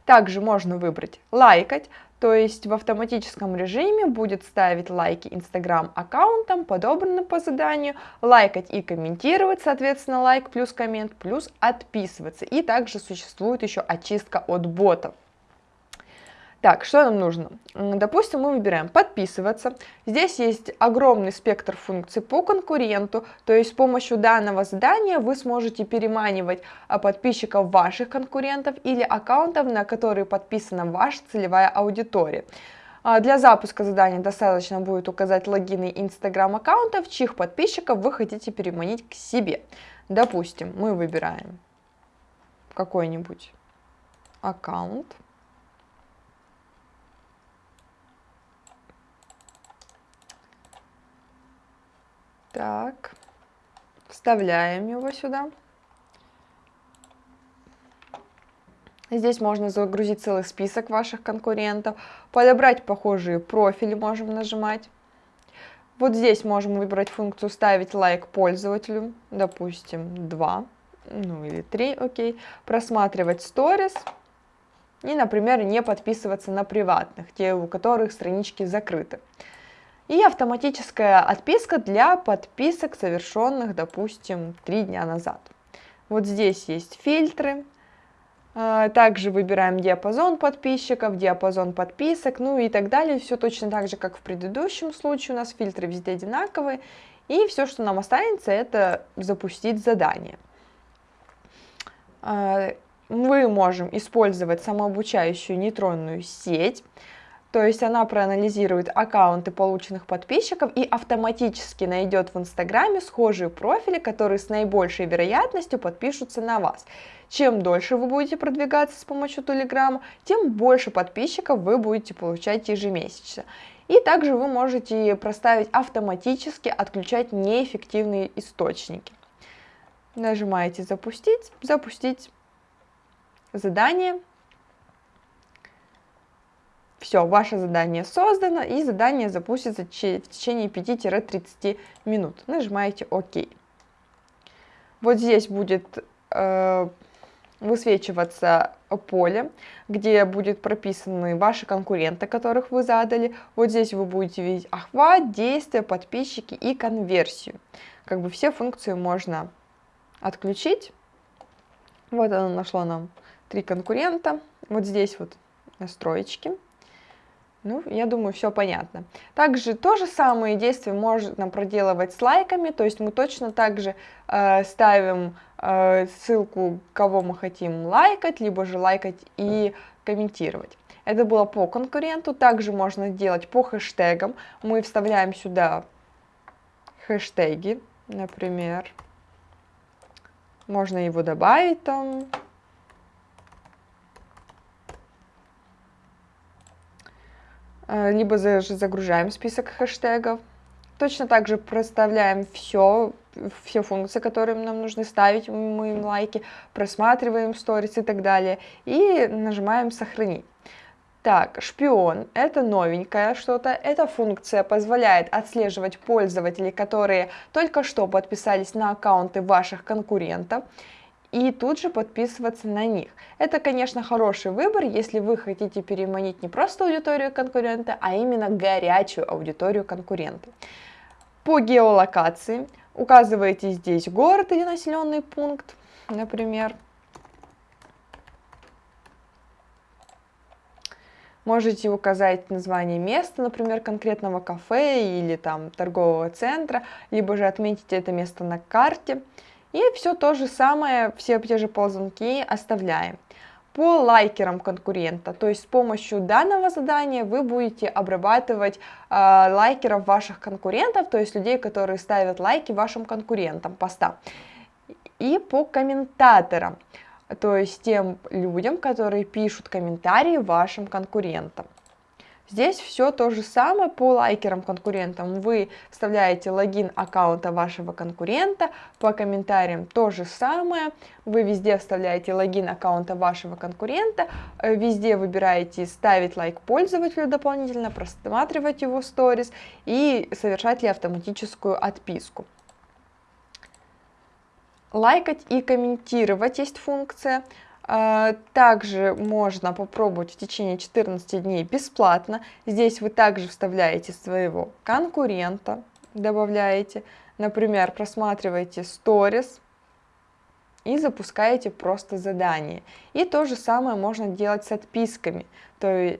Также можно выбрать лайкать, то есть в автоматическом режиме будет ставить лайки Instagram аккаунтам, подобранным по заданию, лайкать и комментировать, соответственно, лайк плюс коммент, плюс отписываться. И также существует еще очистка от ботов. Так, что нам нужно? Допустим, мы выбираем подписываться. Здесь есть огромный спектр функций по конкуренту, то есть с помощью данного задания вы сможете переманивать а, подписчиков ваших конкурентов или аккаунтов, на которые подписана ваша целевая аудитория. А, для запуска задания достаточно будет указать логины Instagram аккаунтов, чьих подписчиков вы хотите переманить к себе. Допустим, мы выбираем какой-нибудь аккаунт. Так, вставляем его сюда. Здесь можно загрузить целый список ваших конкурентов, подобрать похожие профили можем нажимать. Вот здесь можем выбрать функцию «Ставить лайк пользователю», допустим, 2, ну или 3, окей. Просматривать сторис и, например, не подписываться на приватных, те, у которых странички закрыты. И автоматическая отписка для подписок, совершенных, допустим, три дня назад. Вот здесь есть фильтры. А, также выбираем диапазон подписчиков, диапазон подписок, ну и так далее. Все точно так же, как в предыдущем случае. У нас фильтры везде одинаковые. И все, что нам останется, это запустить задание. А, мы можем использовать самообучающую нейтронную сеть. То есть она проанализирует аккаунты полученных подписчиков и автоматически найдет в Инстаграме схожие профили, которые с наибольшей вероятностью подпишутся на вас. Чем дольше вы будете продвигаться с помощью Телеграма, тем больше подписчиков вы будете получать ежемесячно. И также вы можете проставить автоматически отключать неэффективные источники. Нажимаете «Запустить», «Запустить задание», все, ваше задание создано, и задание запустится в течение 5-30 минут. Нажимаете ОК. Вот здесь будет э, высвечиваться поле, где будет прописаны ваши конкуренты, которых вы задали. Вот здесь вы будете видеть охват, действия, подписчики и конверсию. Как бы все функции можно отключить. Вот оно нашло нам три конкурента. Вот здесь вот настроечки. Ну, я думаю, все понятно. Также то же самое действие можно проделывать с лайками, то есть мы точно так же э, ставим э, ссылку, кого мы хотим лайкать, либо же лайкать и комментировать. Это было по конкуренту, также можно делать по хэштегам. Мы вставляем сюда хэштеги, например. Можно его добавить там, либо загружаем список хэштегов. Точно так же проставляем все, все функции, которые нам нужно ставить, мы им лайки, просматриваем сторис и так далее, и нажимаем «Сохранить». Так, шпион – это новенькое что-то. Эта функция позволяет отслеживать пользователей, которые только что подписались на аккаунты ваших конкурентов и тут же подписываться на них. Это, конечно, хороший выбор, если вы хотите переманить не просто аудиторию конкурента, а именно горячую аудиторию конкурента. По геолокации указываете здесь город или населенный пункт, например. Можете указать название места, например, конкретного кафе или там торгового центра, либо же отметить это место на карте. И все то же самое, все те же ползунки оставляем. По лайкерам конкурента, то есть с помощью данного задания вы будете обрабатывать э, лайкеров ваших конкурентов, то есть людей, которые ставят лайки вашим конкурентам поста. и по комментаторам, то есть тем людям, которые пишут комментарии вашим конкурентам. Здесь все то же самое по лайкерам конкурентам. Вы вставляете логин аккаунта вашего конкурента, по комментариям то же самое. Вы везде вставляете логин аккаунта вашего конкурента, э, везде выбираете ставить лайк пользователю дополнительно, просматривать его сторис и совершать ли автоматическую отписку. Лайкать и комментировать есть функция. А, также можно попробовать в течение 14 дней бесплатно. Здесь вы также вставляете своего конкурента, добавляете. Например, просматриваете сторис и запускаете просто задание. И то же самое можно делать с отписками. То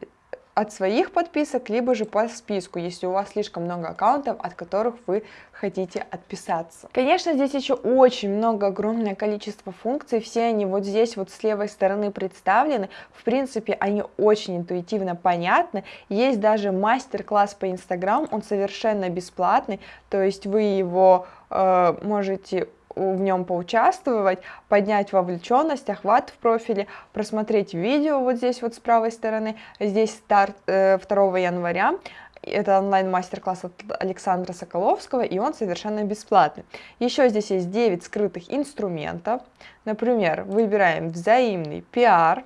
от своих подписок, либо же по списку, если у вас слишком много аккаунтов, от которых вы хотите отписаться. Конечно, здесь еще очень много, огромное количество функций, все они вот здесь вот с левой стороны представлены, в принципе, они очень интуитивно понятны, есть даже мастер-класс по Инстаграм, он совершенно бесплатный, то есть вы его э, можете в нем поучаствовать, поднять вовлеченность, охват в профиле, просмотреть видео вот здесь вот с правой стороны. Здесь старт 2 э, января. Это онлайн-мастер-класс от Александра Соколовского, и он совершенно бесплатный. Еще здесь есть 9 скрытых инструментов. Например, выбираем взаимный пиар,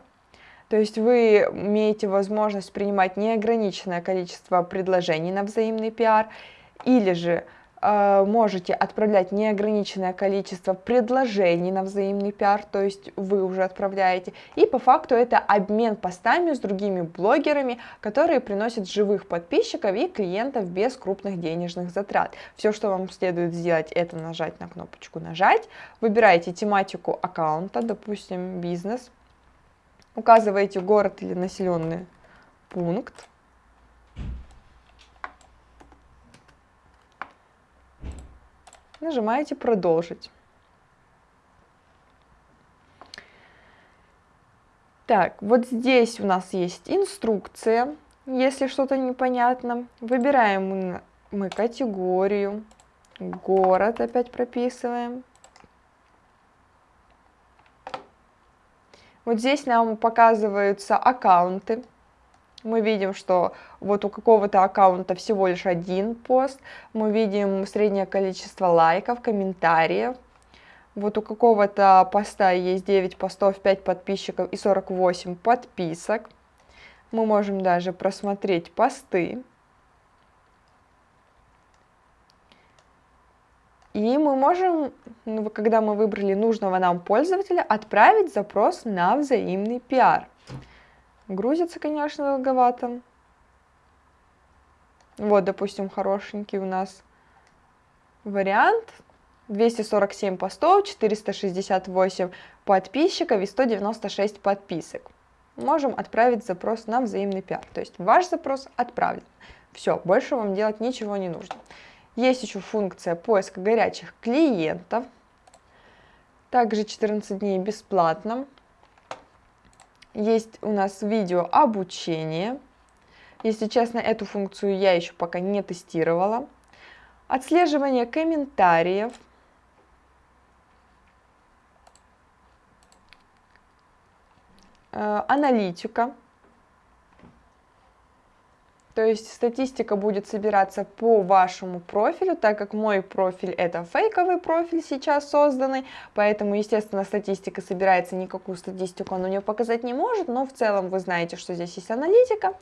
то есть вы имеете возможность принимать неограниченное количество предложений на взаимный пиар, или же можете отправлять неограниченное количество предложений на взаимный пиар, то есть вы уже отправляете. И по факту это обмен постами с другими блогерами, которые приносят живых подписчиков и клиентов без крупных денежных затрат. Все, что вам следует сделать, это нажать на кнопочку «Нажать», выбираете тематику аккаунта, допустим, бизнес, указываете город или населенный пункт, Нажимаете «Продолжить». Так, вот здесь у нас есть инструкция, если что-то непонятно. Выбираем мы категорию, город опять прописываем. Вот здесь нам показываются аккаунты мы видим, что вот у какого-то аккаунта всего лишь один пост, мы видим среднее количество лайков, комментариев, вот у какого-то поста есть 9 постов, 5 подписчиков и 48 подписок. Мы можем даже просмотреть посты. И мы можем, ну, когда мы выбрали нужного нам пользователя, отправить запрос на взаимный пиар. Грузится, конечно, долговато. Вот, допустим, хорошенький у нас вариант. 247 постов, 468 подписчиков и 196 подписок. Можем отправить запрос на взаимный пиар. То есть ваш запрос отправлен. Все, больше вам делать ничего не нужно. Есть еще функция поиска горячих клиентов. Также 14 дней бесплатно. Есть у нас видео обучение. Если честно, эту функцию я еще пока не тестировала. Отслеживание комментариев. Э, аналитика. То есть статистика будет собираться по вашему профилю, так как мой профиль это фейковый профиль сейчас созданный, поэтому, естественно, статистика собирается, никакую статистику он у нее показать не может, но в целом вы знаете, что здесь есть аналитика.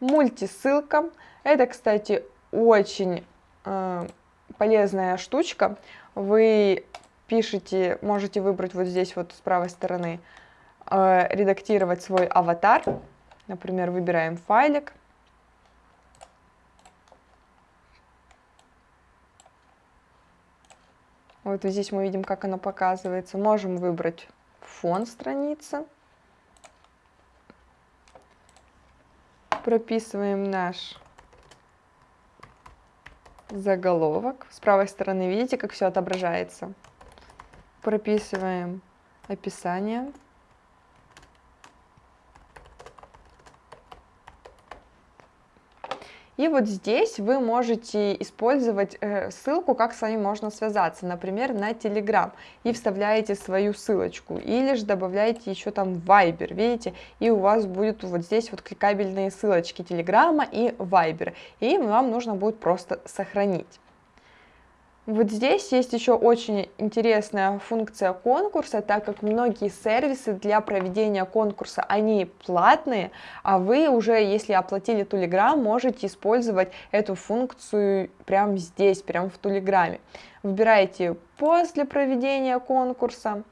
Мультисылка, это, кстати, очень э, полезная штучка, вы пишете, можете выбрать вот здесь вот с правой стороны, э, редактировать свой аватар, например, выбираем файлик, Вот здесь мы видим, как оно показывается. Можем выбрать фон страницы. Прописываем наш заголовок. С правой стороны видите, как все отображается. Прописываем описание. И вот здесь вы можете использовать э, ссылку, как с вами можно связаться, например, на Telegram, и вставляете свою ссылочку, или же добавляете еще там Viber, видите, и у вас будет вот здесь вот кликабельные ссылочки Telegram и Viber, и вам нужно будет просто сохранить. Вот здесь есть еще очень интересная функция конкурса, так как многие сервисы для проведения конкурса, они платные, а вы уже, если оплатили Telegram, можете использовать эту функцию прямо здесь, прямо в Телеграме. Выбираете пост для проведения конкурса,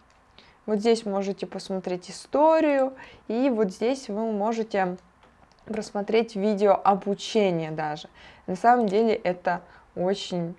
вот здесь можете посмотреть историю, и вот здесь вы можете просмотреть видео обучение даже. На самом деле это очень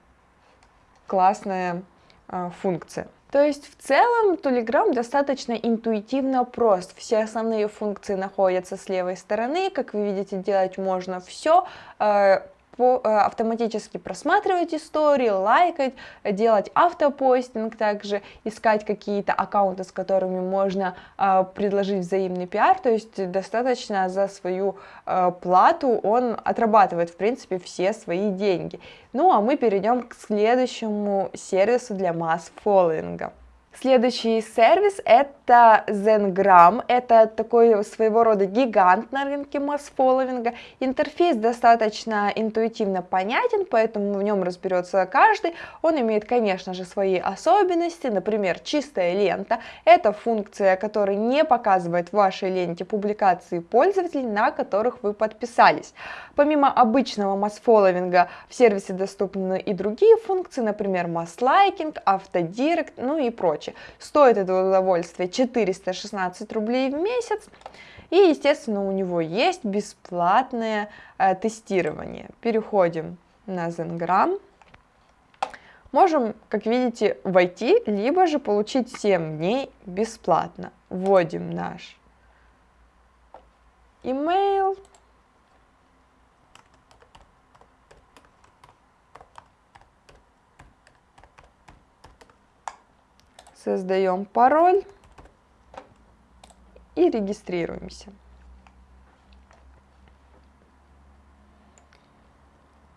классная э, функция. То есть в целом Telegram достаточно интуитивно прост. Все основные функции находятся с левой стороны. Как вы видите, делать можно все. Э, автоматически просматривать истории, лайкать, делать автопостинг также, искать какие-то аккаунты, с которыми можно э, предложить взаимный пиар, то есть достаточно за свою э, плату он отрабатывает, в принципе, все свои деньги. Ну а мы перейдем к следующему сервису для масс-фолловинга. Следующий сервис это Zengram, это такой своего рода гигант на рынке масс-фолловинга. Интерфейс достаточно интуитивно понятен, поэтому в нем разберется каждый. Он имеет, конечно же, свои особенности, например, чистая лента. Это функция, которая не показывает в вашей ленте публикации пользователей, на которых вы подписались. Помимо обычного масс-фолловинга в сервисе доступны и другие функции, например, масс-лайкинг, автодирект, ну и прочее короче, стоит это удовольствие 416 рублей в месяц. И, естественно, у него есть бесплатное э, тестирование. Переходим на Zengram. Можем, как видите, войти, либо же получить 7 дней бесплатно. Вводим наш email. Создаем пароль и регистрируемся.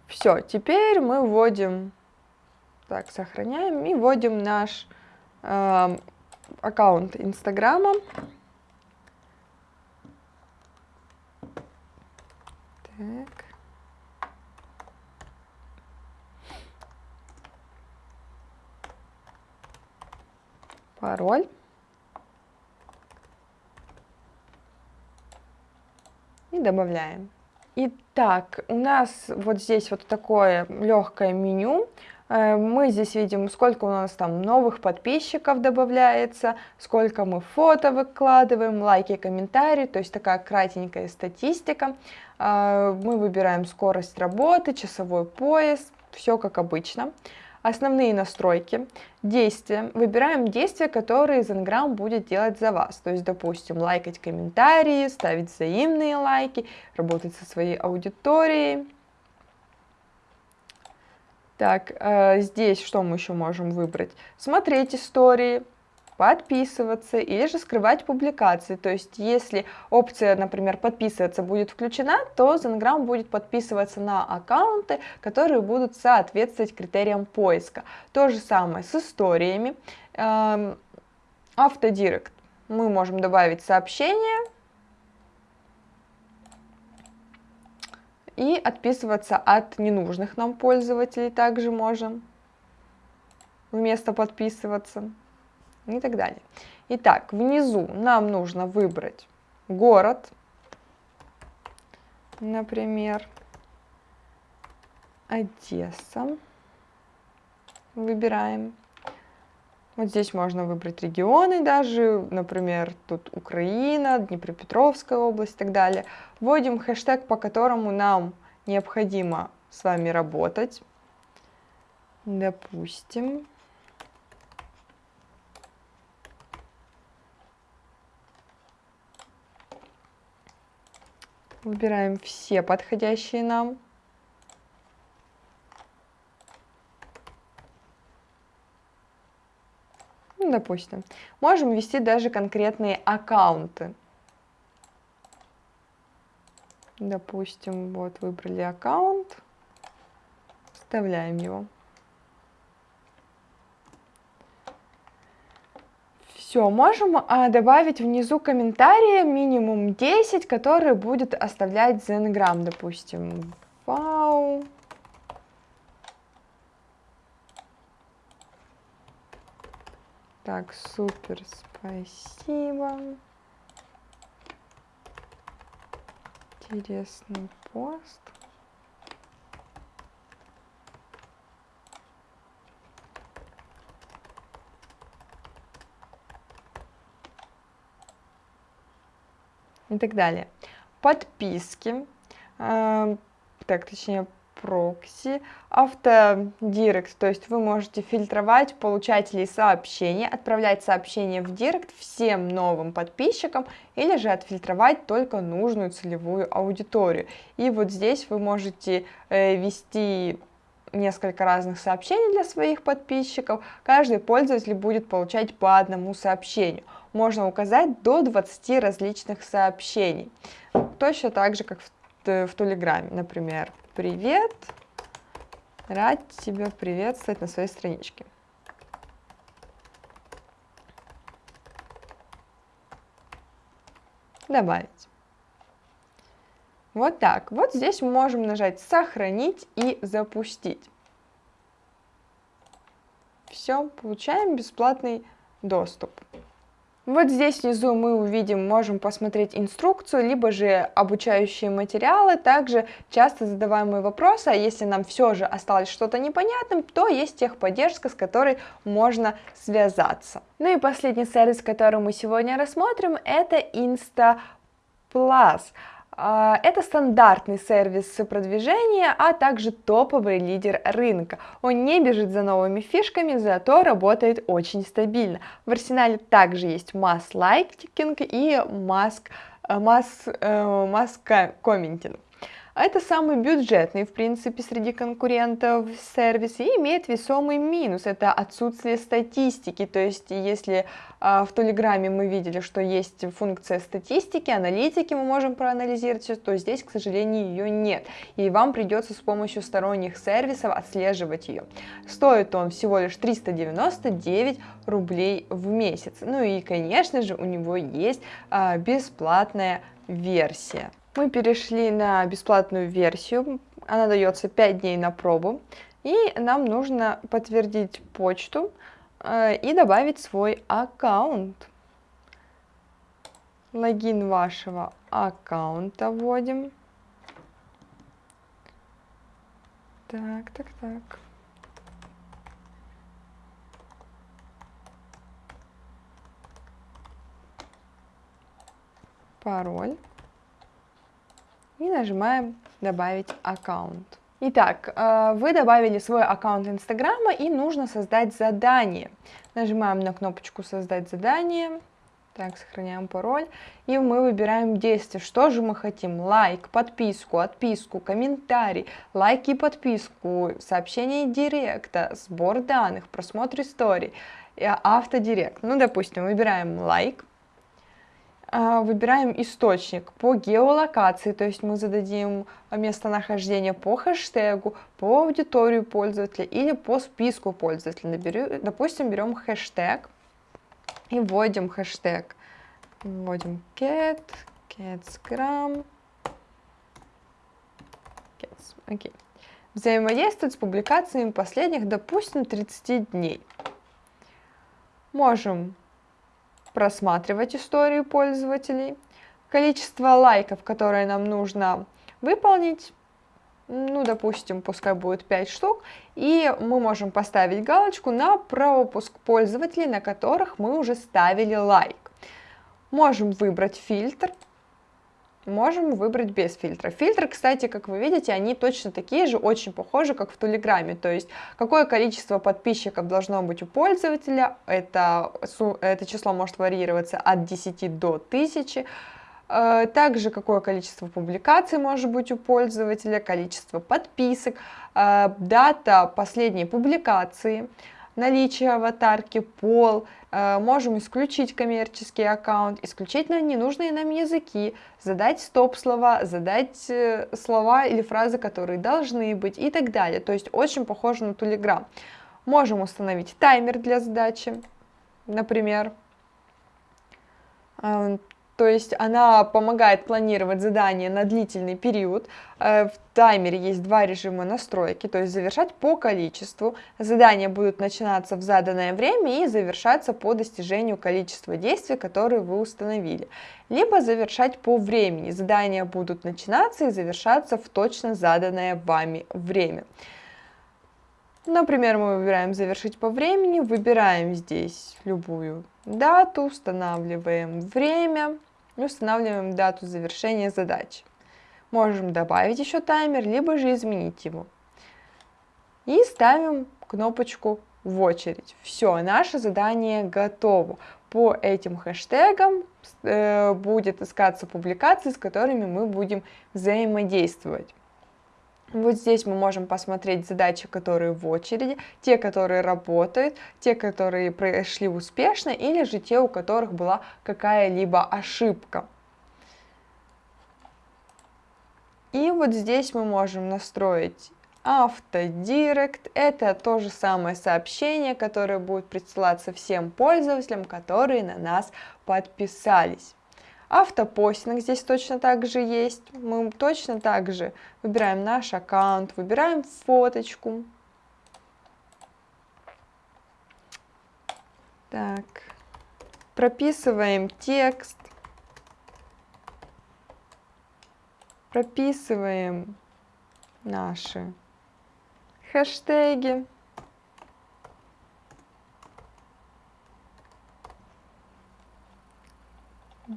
Все, теперь мы вводим, так, сохраняем и вводим наш э, аккаунт Инстаграма. Так. Пароль. И добавляем. Итак, у нас вот здесь вот такое легкое меню. Э, мы здесь видим, сколько у нас там новых подписчиков добавляется, сколько мы фото выкладываем, лайки, комментарии, то есть такая кратенькая статистика. Э, мы выбираем скорость работы, часовой пояс, все как обычно. Основные настройки, действия. Выбираем действия, которые Zengram будет делать за вас. То есть, допустим, лайкать комментарии, ставить взаимные лайки, работать со своей аудиторией. Так, э, здесь что мы еще можем выбрать? Смотреть истории, подписываться или же скрывать публикации. То есть, если опция, например, подписываться будет включена, то Zengram будет подписываться на аккаунты, которые будут соответствовать критериям поиска. То же самое с историями. Эм, автодирект. Мы можем добавить сообщение и отписываться от ненужных нам пользователей также можем вместо подписываться и так далее. Итак, внизу нам нужно выбрать город, например, Одесса. Выбираем. Вот здесь можно выбрать регионы даже, например, тут Украина, Днепропетровская область и так далее. Вводим хэштег, по которому нам необходимо с вами работать. Допустим, Выбираем все подходящие нам. Ну, допустим. Можем ввести даже конкретные аккаунты. Допустим, вот выбрали аккаунт, вставляем его. Все, можем а, добавить внизу комментарии, минимум 10, которые будет оставлять Зенграм, допустим. Вау. Так, супер, спасибо. Интересный пост. И так далее. Подписки, э, так, точнее, прокси, автодирект, то есть вы можете фильтровать получателей сообщений, отправлять сообщения в директ всем новым подписчикам или же отфильтровать только нужную целевую аудиторию. И вот здесь вы можете э, вести несколько разных сообщений для своих подписчиков, каждый пользователь будет получать по одному сообщению. Можно указать до 20 различных сообщений. Точно так же, как в, в Телеграме, например. Привет, рад тебя приветствовать на своей страничке. Добавить. Вот так. Вот здесь мы можем нажать «Сохранить» и «Запустить». Все, получаем бесплатный доступ. Вот здесь внизу мы увидим, можем посмотреть инструкцию, либо же обучающие материалы, также часто задаваемые вопросы, а если нам все же осталось что-то непонятным, то есть техподдержка, с которой можно связаться. Ну и последний сервис, который мы сегодня рассмотрим, это Insta Plus. А, это стандартный сервис продвижения, а также топовый лидер рынка. Он не бежит за новыми фишками, зато работает очень стабильно. В арсенале также есть масс лайкинг и масс, э, масс, э, масс комментинг. Это самый бюджетный, в принципе, среди конкурентов сервис и имеет весомый минус. Это отсутствие статистики. То есть, если э, в Телеграме мы видели, что есть функция статистики, аналитики мы можем проанализировать, то здесь, к сожалению, ее нет. И вам придется с помощью сторонних сервисов отслеживать ее. Стоит он всего лишь 399 рублей в месяц. Ну и, конечно же, у него есть э, бесплатная версия. Мы перешли на бесплатную версию, она дается 5 дней на пробу, и нам нужно подтвердить почту э, и добавить свой аккаунт. Логин вашего аккаунта вводим. Так, так, так. Пароль и нажимаем «Добавить аккаунт». Итак, э, вы добавили свой аккаунт Инстаграма и нужно создать задание. Нажимаем на кнопочку «Создать задание», так, сохраняем пароль, и мы выбираем действие, что же мы хотим, лайк, подписку, отписку, комментарий, лайк и подписку, сообщение директа, сбор данных, просмотр историй, автодирект. Ну, допустим, выбираем лайк, выбираем источник по геолокации, то есть мы зададим местонахождение по хэштегу, по аудиторию пользователя или по списку пользователей. Допустим, берем хэштег и вводим хэштег. Вводим cat, catsgram, cats, окей. Взаимодействовать с публикациями последних, допустим, 30 дней. Можем просматривать историю пользователей, количество лайков, которые нам нужно выполнить, ну, допустим, пускай будет 5 штук, и мы можем поставить галочку на пропуск пользователей, на которых мы уже ставили лайк. Можем выбрать фильтр, можем выбрать без фильтра. Фильтры, кстати, как вы видите, они точно такие же, очень похожи, как в Телеграме. То есть, какое количество подписчиков должно быть у пользователя, это, это число может варьироваться от 10 до 1000. Э, также какое количество публикаций может быть у пользователя, количество подписок, э, дата последней публикации, наличие аватарки, пол, э, можем исключить коммерческий аккаунт, исключить нам ненужные нам языки, задать стоп-слова, задать э, слова или фразы, которые должны быть и так далее. То есть очень похоже на Telegram. Можем установить таймер для задачи, например. То есть она помогает планировать задания на длительный период. Э, в таймере есть два режима настройки, то есть завершать по количеству. Задания будут начинаться в заданное время и завершаться по достижению количества действий, которые вы установили. Либо завершать по времени. Задания будут начинаться и завершаться в точно заданное вами время. Например, мы выбираем «Завершить по времени», выбираем здесь любую дату, устанавливаем время и устанавливаем дату завершения задачи. Можем добавить еще таймер, либо же изменить его. И ставим кнопочку в очередь. Все, наше задание готово. По этим хэштегам э, будет искаться публикации, с которыми мы будем взаимодействовать. Вот здесь мы можем посмотреть задачи, которые в очереди, те, которые работают, те, которые прошли успешно, или же те, у которых была какая-либо ошибка. И вот здесь мы можем настроить автодирект. Это то же самое сообщение, которое будет присылаться всем пользователям, которые на нас подписались. Автопостинг здесь точно так же есть. Мы точно так же выбираем наш аккаунт, выбираем фоточку. Так, прописываем текст. Прописываем наши хэштеги.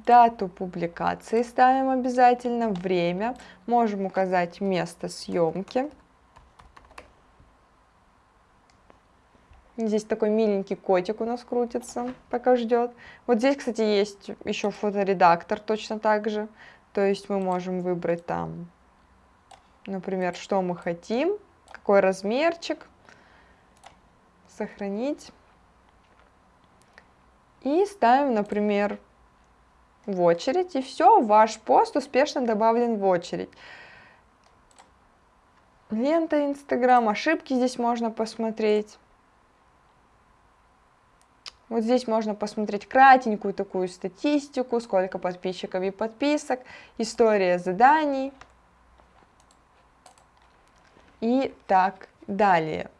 Дату публикации ставим обязательно, время, можем указать место съемки. Здесь такой миленький котик у нас крутится, пока ждет. Вот здесь, кстати, есть еще фоторедактор точно так же. То есть мы можем выбрать там, например, что мы хотим, какой размерчик, сохранить. И ставим, например, в очередь, и все, ваш пост успешно добавлен в очередь. Лента Инстаграм, ошибки здесь можно посмотреть. Вот здесь можно посмотреть кратенькую такую статистику, сколько подписчиков и подписок, история заданий и так далее.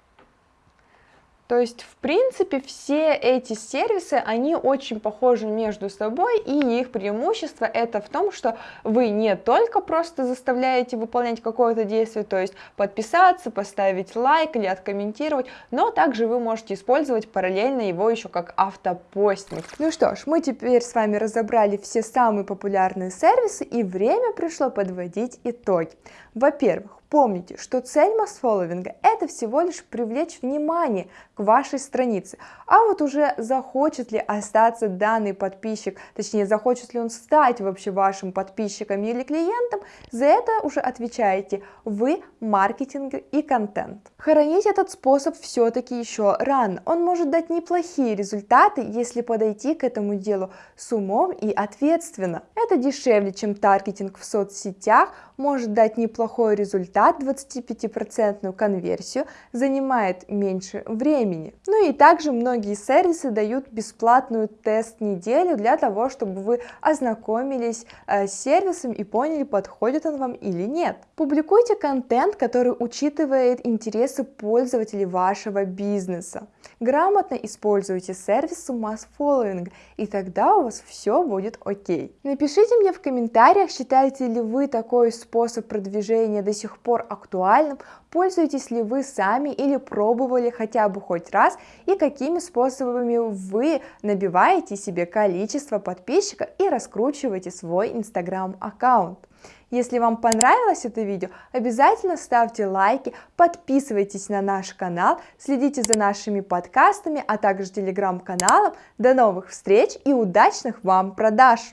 То есть, в принципе, все эти сервисы, они очень похожи между собой, и их преимущество это в том, что вы не только просто заставляете выполнять какое-то действие, то есть подписаться, поставить лайк или откомментировать, но также вы можете использовать параллельно его еще как автопостинг. Ну что ж, мы теперь с вами разобрали все самые популярные сервисы, и время пришло подводить итоги. Во-первых, Помните, что цель масс-фолловинга – это всего лишь привлечь внимание к вашей странице. А вот уже захочет ли остаться данный подписчик, точнее, захочет ли он стать вообще вашим подписчиком или клиентом, за это уже отвечаете вы, маркетинг и контент. Хоронить этот способ все-таки еще рано. Он может дать неплохие результаты, если подойти к этому делу с умом и ответственно. Это дешевле, чем таргетинг в соцсетях, может дать неплохой результат, 25% конверсию, занимает меньше времени. Ну и также многие сервисы дают бесплатную тест-неделю для того, чтобы вы ознакомились э, с сервисом и поняли, подходит он вам или нет. Публикуйте контент, который учитывает интересы пользователей вашего бизнеса. Грамотно используйте сервисы Mass Following, и тогда у вас все будет окей. Напишите мне в комментариях, считаете ли вы такой способ продвижения до сих пор актуальным, пользуетесь ли вы сами или пробовали хотя бы хоть раз, и какими способами вы набиваете себе количество подписчиков и раскручиваете свой инстаграм аккаунт. Если вам понравилось это видео, обязательно ставьте лайки, подписывайтесь на наш канал, следите за нашими подкастами, а также телеграм-каналом. До новых встреч и удачных вам продаж!